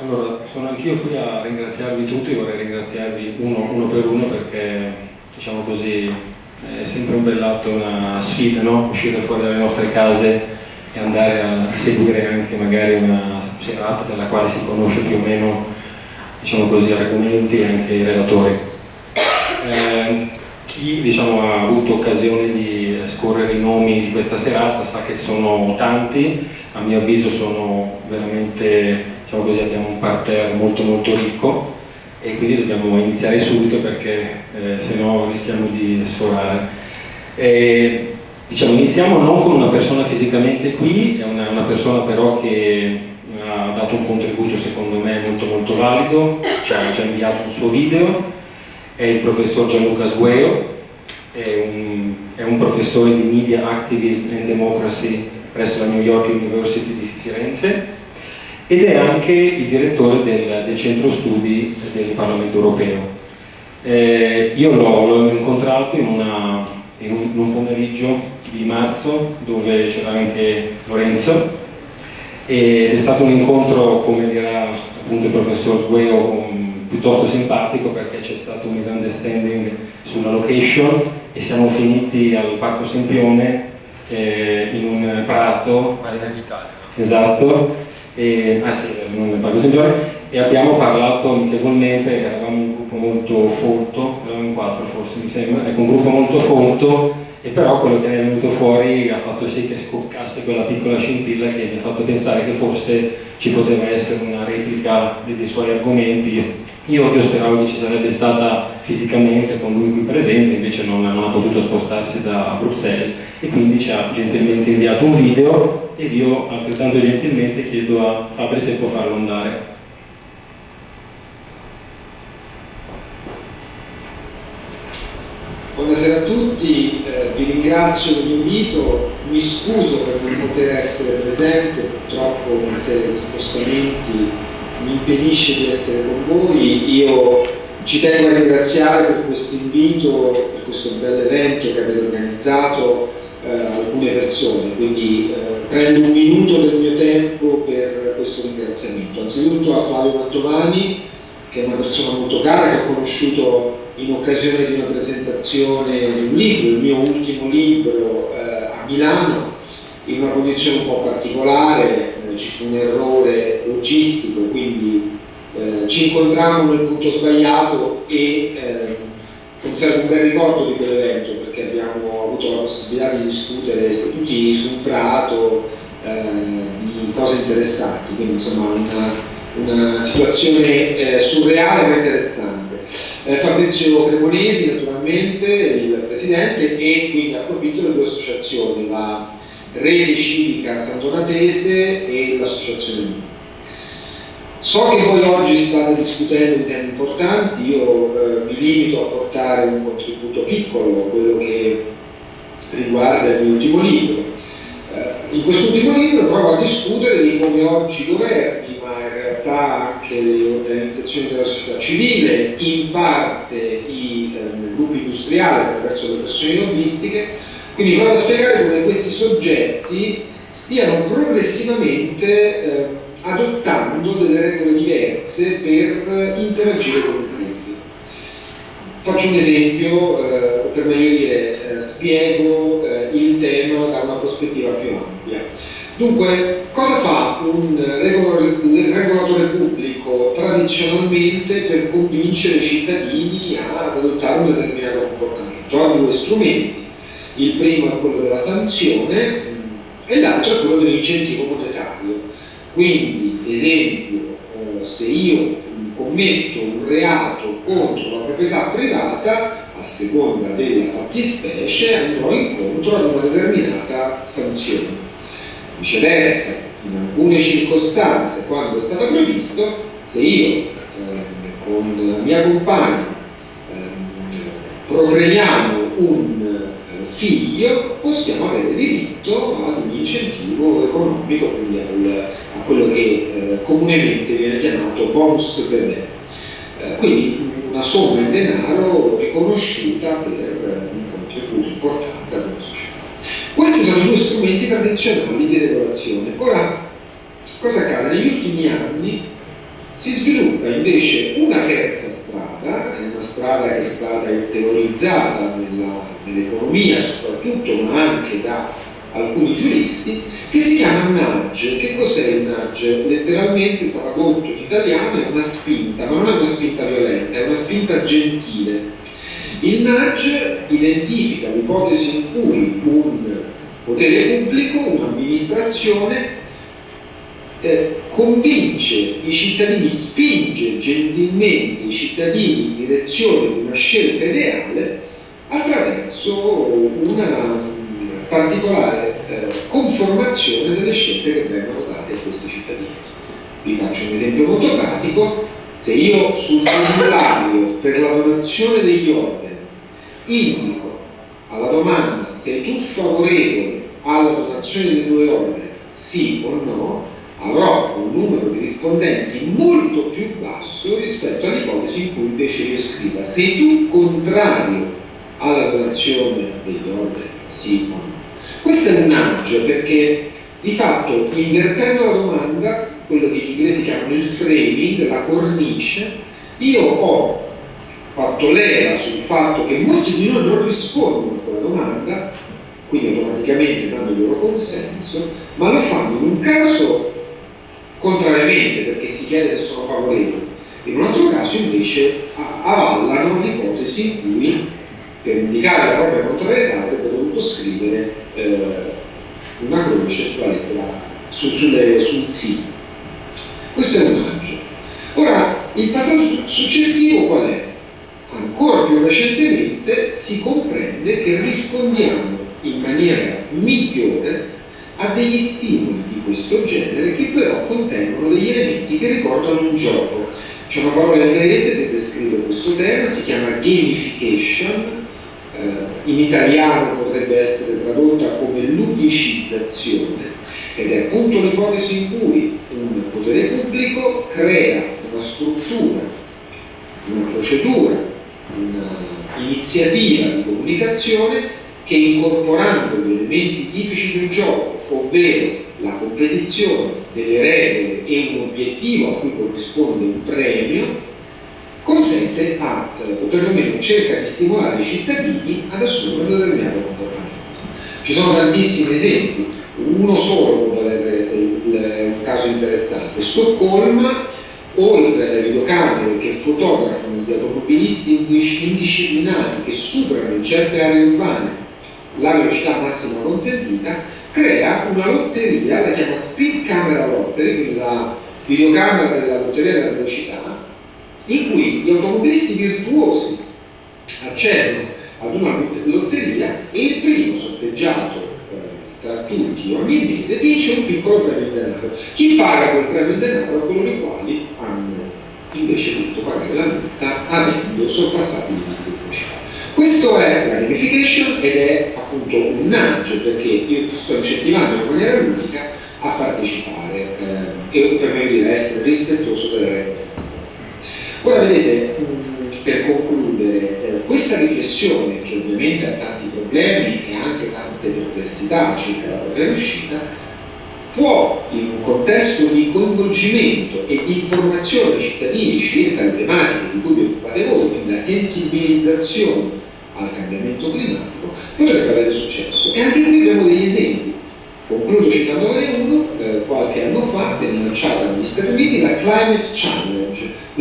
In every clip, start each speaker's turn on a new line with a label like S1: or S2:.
S1: Allora, sono anch'io qui a ringraziarvi tutti, vorrei ringraziarvi uno, uno per uno perché, diciamo così, è sempre un bell'atto, una sfida, no? Uscire fuori dalle nostre case e andare a seguire anche magari una serata della quale si conosce più o meno, diciamo così, argomenti e anche i relatori. Eh, chi diciamo, ha avuto occasione di scorrere i nomi di questa serata sa che sono tanti, a mio avviso sono veramente diciamo così, abbiamo un parterre molto molto ricco e quindi dobbiamo iniziare subito perché eh, se no rischiamo di sforare. E, diciamo, iniziamo non con una persona fisicamente qui, è una, una, persona però che ha dato un contributo secondo me molto molto valido, ci ha, ci inviato un suo video, è il professor Gianluca Sgueo, è un, è un professore di Media Activism and Democracy presso la New York University di Firenze ed è anche il direttore del, del centro studi del Parlamento europeo. Eh, io l'ho incontrato in, una, in, un, in, un, pomeriggio di marzo dove c'era anche Lorenzo ed è stato un incontro, come dirà appunto il professor Sgueo, piuttosto simpatico perché c'è stato un misunderstanding sulla location e siamo finiti al Parco Sempione eh, in un prato.
S2: Marina d'Italia.
S1: Esatto e, ah sì, non ne parlo sempre, e abbiamo parlato amichevolmente, eravamo un gruppo molto folto, eravamo in quattro forse mi sembra, ecco un gruppo molto folto e però quello che è venuto fuori ha fatto sì che scoccasse quella piccola scintilla che mi ha fatto pensare che forse ci poteva essere una replica dei, suoi argomenti. Io, io, speravo che ci sarebbe stata fisicamente con lui qui presente, invece non, non ha potuto spostarsi da Bruxelles e quindi ci ha gentilmente inviato un video ed io altrettanto gentilmente chiedo a Fabri se può farlo andare.
S3: Buonasera a tutti, eh, vi ringrazio per l'invito, mi scuso per non poter essere presente, purtroppo una serie di spostamenti mi impedisce di essere con voi. Io ci tengo a ringraziare per questo invito, per questo bel evento che avete organizzato alcune persone, quindi eh, prendo un minuto del mio tempo per questo ringraziamento. Anzitutto a Flavio Mantovani, che è una persona molto cara, che ho conosciuto in occasione di una presentazione di un libro, il mio ultimo libro eh, a Milano, in una condizione un po' particolare, eh, ci fu un errore logistico, quindi eh, ci incontrammo nel punto sbagliato e eh, conservo un bel ricordo di quell'evento perché abbiamo avuto la possibilità di discutere tutti su un prato eh, di cose interessanti, quindi insomma una, una situazione eh, surreale ma interessante. Eh, Fabrizio Cremonesi naturalmente, il presidente e quindi approfitto delle due associazioni, la Rete Civica Sant'Onatese e l'Associazione Mio. So che voi oggi state discutendo di temi importanti, io eh, mi limito a portare un contributo piccolo, quello che riguarda il mio ultimo libro. Eh, in questo ultimo libro provo a discutere di come oggi i governi, ma in realtà anche le organizzazioni della società civile, in parte i eh, gruppi industriali attraverso le pressioni lobbistiche, quindi provo a spiegare come questi soggetti stiano progressivamente eh, adottando delle regole diverse per interagire con il. Faccio un esempio, eh, per meglio dire, eh, spiego eh, il tema da una prospettiva più ampia. Dunque, cosa fa un regolatore pubblico tradizionalmente per convincere i cittadini ad adottare un determinato comportamento? Ha due strumenti il primo è quello della sanzione e l'altro è quello dell'incentivo monetario. Quindi, esempio, eh, se io commetto un reato contro la proprietà privata, a seconda della fattispecie andrò incontro ad una determinata sanzione. Viceversa, in alcune circostanze, quando è stato previsto, se io eh, con la mia compagna eh, procreiamo un figlio possiamo avere diritto ad un incentivo economico, quindi al, quello che eh, comunemente viene chiamato bonus bebè. Eh, quindi una somma in denaro riconosciuta per un contributo importante alla società. Questi sono i due strumenti tradizionali di regolazione. Ora, cosa accade? Negli ultimi anni Si sviluppa invece una terza strada, è una strada che è stata teorizzata nell'economia soprattutto, ma anche da alcuni giuristi, che si chiama nudge. Che cos'è il nudge? Letteralmente tradotto in italiano è una spinta, ma non è una spinta violenta, è una spinta gentile. Il nudge identifica l'ipotesi in cui un potere pubblico, un'amministrazione, eh, convince i cittadini, spinge gentilmente i cittadini in direzione di una scelta ideale attraverso una particolare eh, conformazione delle scelte che vengono date a questi cittadini. Vi faccio un esempio molto pratico, se io sul formulario per la donazione degli organi indico alla domanda sei tu favorevole alla donazione dei due organi, sì o no, avrò un numero di rispondenti molto più basso rispetto all'ipotesi in cui invece io scriva sei tu contrario alla donazione degli organi, sì o no. Questo è un agio perché di fatto invertendo la domanda, quello che gli inglesi chiamano il framing, la cornice, io ho fatto leva sul fatto che molti di noi non rispondono a quella domanda, quindi automaticamente danno il loro consenso, ma lo fanno in un caso contrariamente perché si chiede se sono favorevoli, in un altro caso invece avallano l'ipotesi in cui per indicare la propria contrarietà avrebbe dovuto scrivere eh, una croce sulla lettera, su, sulle, sul sì. Questo è un maggio. Ora, il passaggio successivo qual è? Ancora più recentemente si comprende che rispondiamo in maniera migliore a degli stimoli di questo genere che però contengono degli elementi che ricordano un gioco. C'è una parola inglese che descrive questo tema, si chiama gamification, eh, in italiano potrebbe essere tradotta come ludicizzazione ed è appunto l'ipotesi in cui un potere pubblico crea una struttura, una procedura, un'iniziativa di comunicazione che incorporando gli elementi tipici del gioco, ovvero la competizione delle regole e un obiettivo a cui corrisponde un premio, consente a, o perlomeno cerca di stimolare i cittadini ad assumere un determinato comportamento. Ci sono tantissimi esempi, uno solo avere un caso interessante. Stoccolma, oltre alle videocamere che fotografano gli automobilisti indisciplinati che superano in certe aree urbane la velocità massima consentita, crea una lotteria, la chiama Speed Camera Lottery, quindi la videocamera della lotteria della velocità, in cui gli automobilisti virtuosi accedono ad una lotteria e il primo sorteggiato eh, tra tutti ogni mese vince un piccolo premio in denaro. Chi paga quel premio in denaro è coloro i quali hanno invece dovuto pagare la multa avendo sorpassato il limite di velocità. Questo è la gamification ed è appunto un nudge perché io sto incentivando in maniera ludica a partecipare eh, e per meglio dire essere rispettoso delle regole Ora vedete, per concludere, eh, questa riflessione, che ovviamente ha tanti problemi e anche tante perplessità circa la propria riuscita, può, in un contesto di coinvolgimento e di informazione ai cittadini circa le tematiche di cui vi occupate voi, quindi la sensibilizzazione al cambiamento climatico, potrebbe avere successo. E anche qui abbiamo degli esempi. Concludo citandone uno, eh, qualche anno fa venne lanciata negli Stati Uniti la Climate Challenge,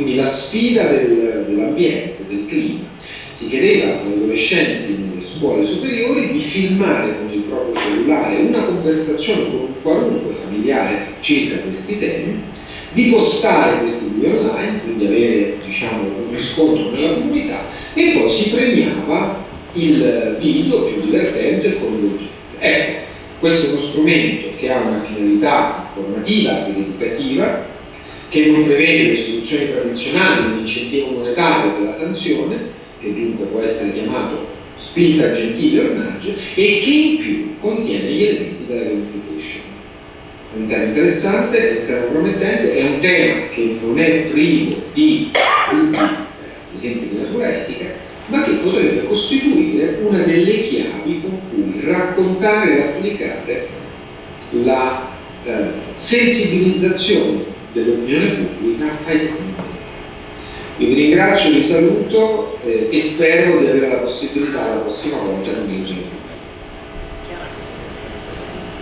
S3: quindi la sfida del, dell'ambiente, del clima. Si chiedeva agli adolescenti nelle scuole superiori di filmare con il proprio cellulare una conversazione con un qualunque familiare circa questi temi, di postare questi video online, quindi avere diciamo, un riscontro nella comunità e poi si premiava il video più divertente con l'oggetto. Ecco, questo è uno strumento che ha una finalità formativa ed educativa, che non prevede le soluzioni tradizionali dell'incentivo monetario della sanzione, che dunque può essere chiamato spinta gentile o nudge, e che in più contiene gli elementi della gamification. È un tema interessante, è un tema promettente, è un tema che non è privo di ad esempio di natura etica, ma che potrebbe costituire una delle chiavi con cui raccontare e applicare la eh, sensibilizzazione dell'opinione pubblica ai documenti. Io vi ringrazio, vi saluto eh, e spero di avere la possibilità la prossima volta di unirmi